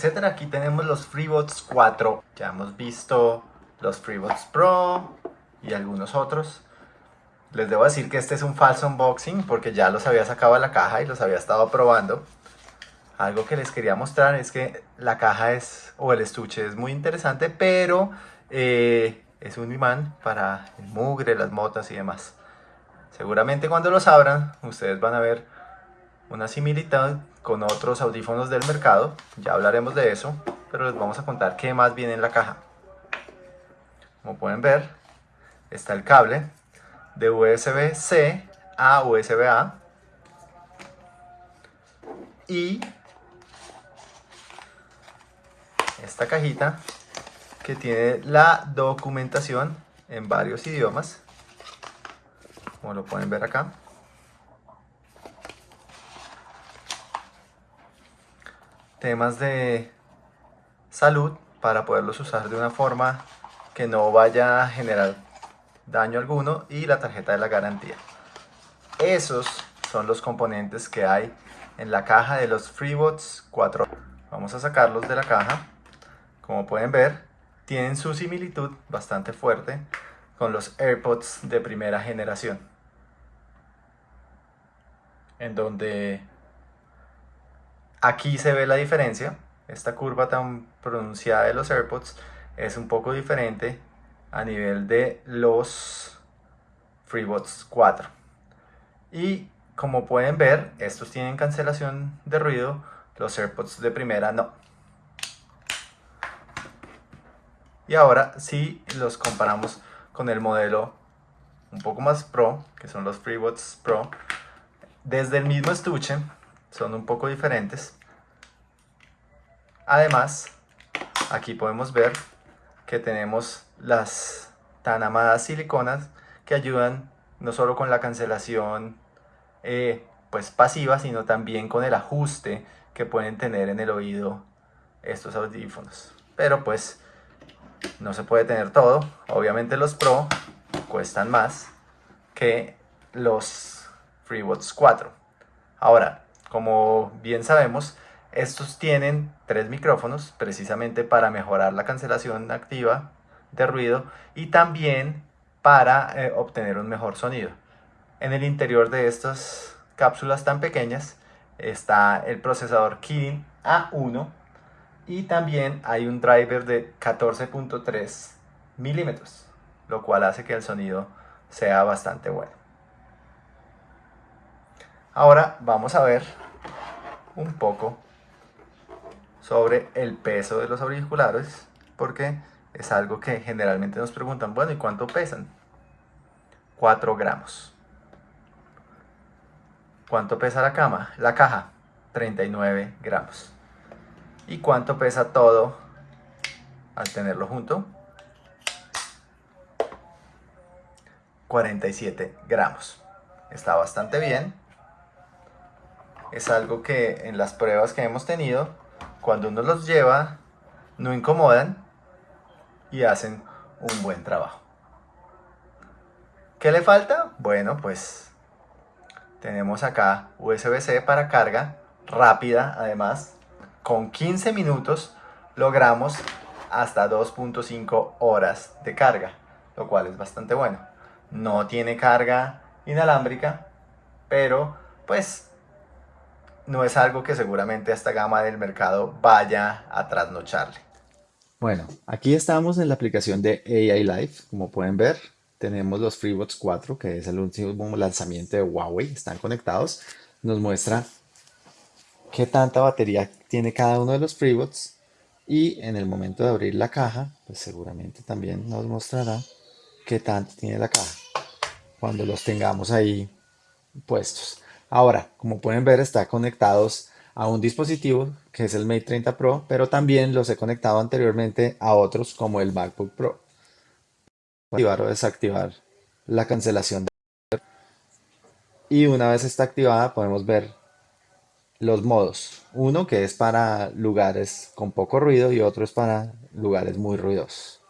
etcétera. Aquí tenemos los FreeBots 4. Ya hemos visto los FreeBots Pro y algunos otros. Les debo decir que este es un falso unboxing porque ya los había sacado de la caja y los había estado probando. Algo que les quería mostrar es que la caja es, o el estuche es muy interesante, pero eh, es un imán para el mugre, las motas y demás. Seguramente cuando los abran, ustedes van a ver una similitud con otros audífonos del mercado. Ya hablaremos de eso, pero les vamos a contar qué más viene en la caja. Como pueden ver, está el cable de USB-C a USB-A y esta cajita que tiene la documentación en varios idiomas como lo pueden ver acá temas de salud para poderlos usar de una forma que no vaya a generar daño alguno y la tarjeta de la garantía. Esos son los componentes que hay en la caja de los FreeBots 4. Vamos a sacarlos de la caja. Como pueden ver, tienen su similitud bastante fuerte con los AirPods de primera generación. En donde aquí se ve la diferencia. Esta curva tan pronunciada de los AirPods es un poco diferente a nivel de los FreeBots 4. Y como pueden ver, estos tienen cancelación de ruido, los AirPods de primera no. Y ahora si los comparamos con el modelo un poco más Pro, que son los FreeBots Pro, desde el mismo estuche son un poco diferentes. Además, aquí podemos ver que tenemos las tan amadas siliconas que ayudan no solo con la cancelación eh, pues pasiva, sino también con el ajuste que pueden tener en el oído estos audífonos. Pero pues no se puede tener todo. Obviamente los Pro cuestan más que los FreeBots 4. Ahora, como bien sabemos, estos tienen tres micrófonos precisamente para mejorar la cancelación activa de ruido y también para eh, obtener un mejor sonido. En el interior de estas cápsulas tan pequeñas está el procesador Kirin A1 y también hay un driver de 14.3 milímetros, lo cual hace que el sonido sea bastante bueno. Ahora vamos a ver un poco sobre el peso de los auriculares porque es algo que generalmente nos preguntan, bueno, ¿y cuánto pesan? 4 gramos. ¿Cuánto pesa la cama? La caja, 39 gramos. ¿Y cuánto pesa todo al tenerlo junto? 47 gramos. Está bastante bien. Es algo que en las pruebas que hemos tenido cuando uno los lleva, no incomodan y hacen un buen trabajo. ¿Qué le falta? Bueno, pues tenemos acá USB-C para carga rápida, además, con 15 minutos logramos hasta 2.5 horas de carga, lo cual es bastante bueno. No tiene carga inalámbrica, pero pues no es algo que seguramente a esta gama del mercado vaya a trasnocharle. Bueno, aquí estamos en la aplicación de AI Life, como pueden ver. Tenemos los FreeBots 4, que es el último lanzamiento de Huawei, están conectados. Nos muestra qué tanta batería tiene cada uno de los FreeBots y en el momento de abrir la caja, pues seguramente también nos mostrará qué tanto tiene la caja cuando los tengamos ahí puestos. Ahora, como pueden ver, está conectados a un dispositivo que es el Mate 30 Pro, pero también los he conectado anteriormente a otros como el MacBook Pro. Activar o desactivar la cancelación. Y una vez está activada podemos ver los modos. Uno que es para lugares con poco ruido y otro es para lugares muy ruidosos.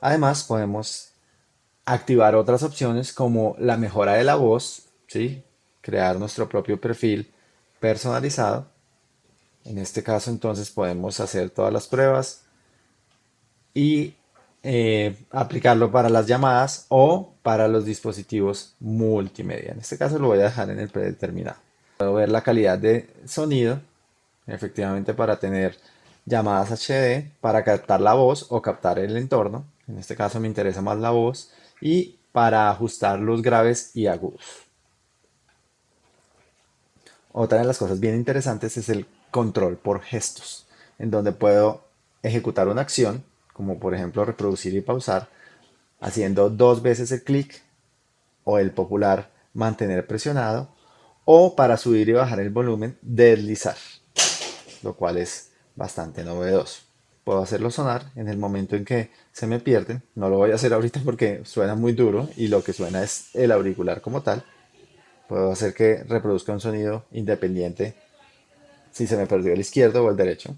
Además podemos activar otras opciones como la mejora de la voz, ¿sí? Crear nuestro propio perfil personalizado En este caso entonces podemos hacer todas las pruebas y eh, aplicarlo para las llamadas o para los dispositivos multimedia. En este caso lo voy a dejar en el predeterminado. Puedo ver la calidad de sonido, efectivamente para tener llamadas HD, para captar la voz o captar el entorno. En este caso me interesa más la voz y para ajustar los graves y agudos. Otra de las cosas bien interesantes es el control por gestos, en donde puedo ejecutar una acción, como por ejemplo reproducir y pausar, haciendo dos veces el clic o el popular mantener presionado, o para subir y bajar el volumen, deslizar, lo cual es bastante novedoso. Puedo hacerlo sonar en el momento en que se me pierden, no lo voy a hacer ahorita porque suena muy duro y lo que suena es el auricular como tal, Puedo hacer que reproduzca un sonido independiente si se me perdió el izquierdo o el derecho.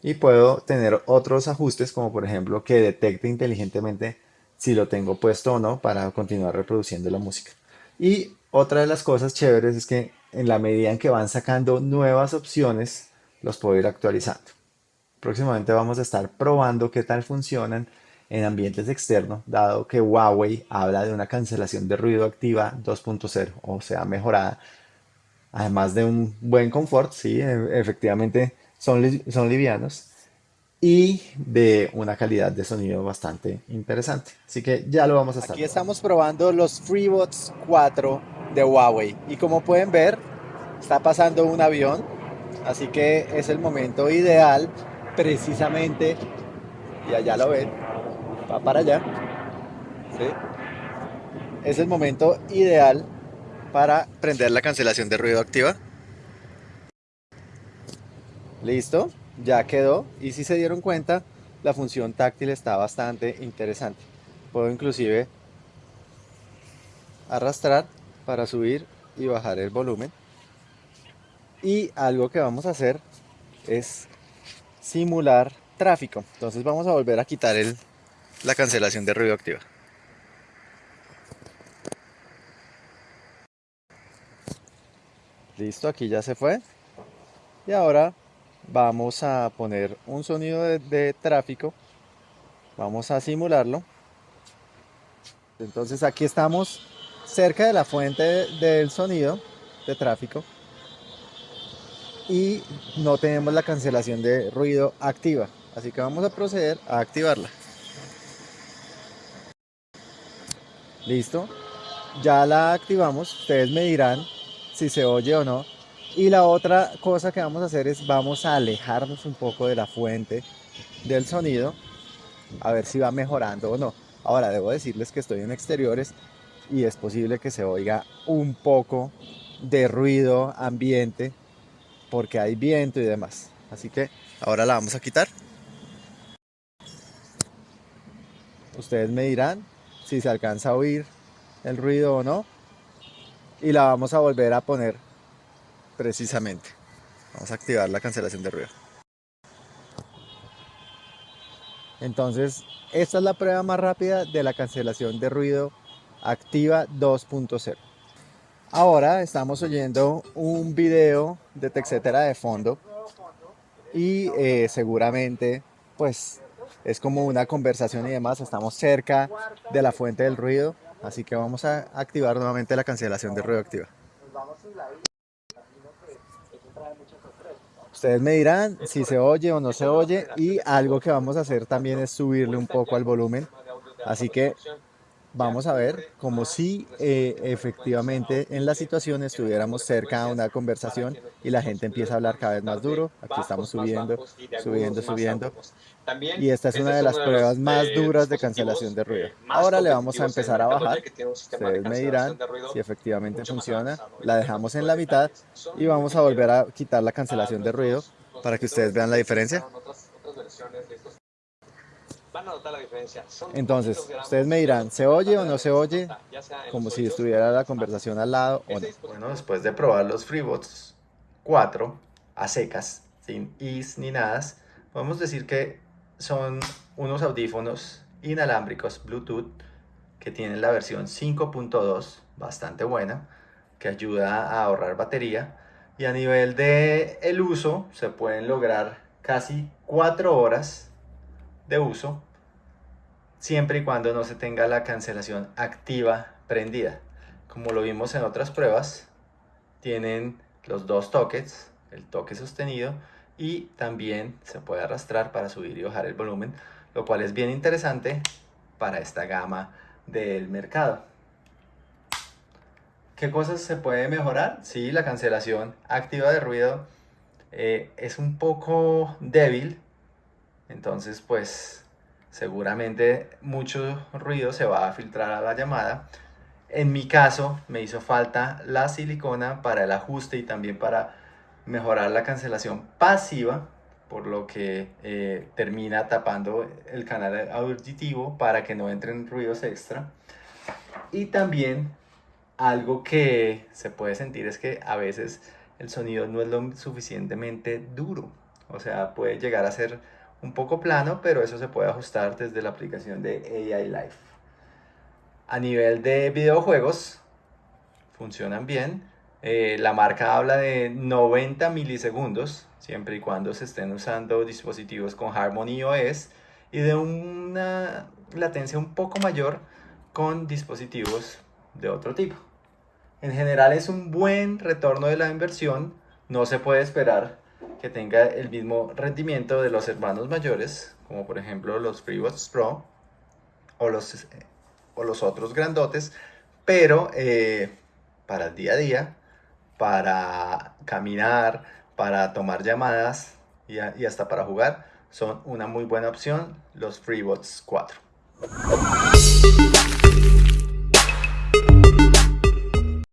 Y puedo tener otros ajustes como por ejemplo que detecte inteligentemente si lo tengo puesto o no para continuar reproduciendo la música. Y otra de las cosas chéveres es que en la medida en que van sacando nuevas opciones, los puedo ir actualizando. Próximamente vamos a estar probando qué tal funcionan en ambientes externos, dado que Huawei habla de una cancelación de ruido activa 2.0, o sea, mejorada. Además de un buen confort, sí, e, efectivamente son, son livianos, y de una calidad de sonido bastante interesante. Así que ya lo vamos a estar. Aquí estamos probando los FreeBuds 4 de Huawei, y como pueden ver, está pasando un avión, así que es el momento ideal precisamente, y allá lo ven, va para allá. Es el momento ideal para prender la cancelación de ruido activa. Listo, ya quedó. Y si se dieron cuenta, la función táctil está bastante interesante. Puedo inclusive arrastrar para subir y bajar el volumen. Y algo que vamos a hacer es simular tráfico. Entonces vamos a volver a quitar el la cancelación de ruido activa. Listo, aquí ya se fue. Y ahora vamos a poner un sonido de, tráfico. Vamos a simularlo. Entonces aquí estamos cerca de la fuente del sonido de tráfico y no tenemos la cancelación de ruido activa. Así que vamos a proceder a activarla. Listo. Ya la activamos. Ustedes me dirán si se oye o no. Y la otra cosa que vamos a hacer es vamos a alejarnos un poco de la fuente del sonido. A ver si va mejorando o no. Ahora debo decirles que estoy en exteriores y es posible que se oiga un poco de ruido ambiente porque hay viento y demás. Así que ahora la vamos a quitar. Ustedes me dirán si se alcanza a oír el ruido o no. Y la vamos a volver a poner precisamente. Vamos a activar la cancelación de ruido. Entonces, esta es la prueba más rápida de la cancelación de ruido activa 2.0. Ahora estamos oyendo un video de Texetera de fondo y eh, seguramente pues es como una conversación y demás, estamos cerca de la fuente del ruido, así que vamos a activar nuevamente la cancelación de ruido activa. Ustedes me dirán si se oye o no se oye y algo que vamos a hacer también es subirle un poco al volumen, así que vamos a ver como si eh, efectivamente en la situación estuviéramos cerca a una conversación y la gente empieza a hablar cada vez más duro. Aquí estamos subiendo, subiendo, subiendo. Y esta es una de las pruebas más duras de cancelación de ruido. Ahora le vamos a empezar a bajar. Ustedes me dirán si efectivamente funciona. La dejamos en la mitad y vamos a volver a quitar la cancelación de ruido para que ustedes vean la diferencia van a notar la diferencia. Entonces, ustedes me dirán, ¿se oye o no se oye? Como si estuviera la conversación al lado o no. Bueno, después de probar los FreeBots 4 a secas, sin is ni nada, podemos decir que son unos audífonos inalámbricos Bluetooth que tienen la versión 5.2, bastante buena, que ayuda a ahorrar batería Y a nivel de el uso, se pueden lograr casi 4 horas de uso, siempre y cuando no se tenga la cancelación activa prendida. Como lo vimos en otras pruebas, tienen los dos toques, el toque sostenido y también se puede arrastrar para subir y bajar el volumen, lo cual es bien interesante para esta gama del mercado. ¿Qué cosas se puede mejorar? Sí, la cancelación activa de ruido eh, es un poco débil, entonces pues seguramente mucho ruido se va a filtrar a la llamada. En mi caso me hizo falta la silicona para el ajuste y también para mejorar la cancelación pasiva, por lo que eh, termina tapando el canal auditivo para que no entren ruidos extra. Y también algo que se puede sentir es que a veces el sonido no es lo suficientemente duro. O sea, puede llegar a ser un poco plano, pero eso se puede ajustar desde la aplicación de AI Live. A nivel de videojuegos, funcionan bien. Eh, la marca habla de 90 milisegundos, siempre y cuando se estén usando dispositivos con Harmony OS, y de una latencia un poco mayor con dispositivos de otro tipo. En general es un buen retorno de la inversión. No se puede esperar que tenga el mismo rendimiento de los hermanos mayores, como por ejemplo los FreeBuds Pro o los, o los otros grandotes, pero eh, para el día a día, para caminar, para tomar llamadas y, y hasta para jugar, son una muy buena opción los FreeBuds 4.